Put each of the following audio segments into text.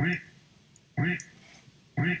Weep, weep, weep.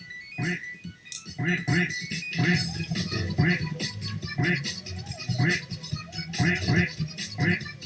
brick, brick, brick, brick, brick, brick, brick, brick, brick.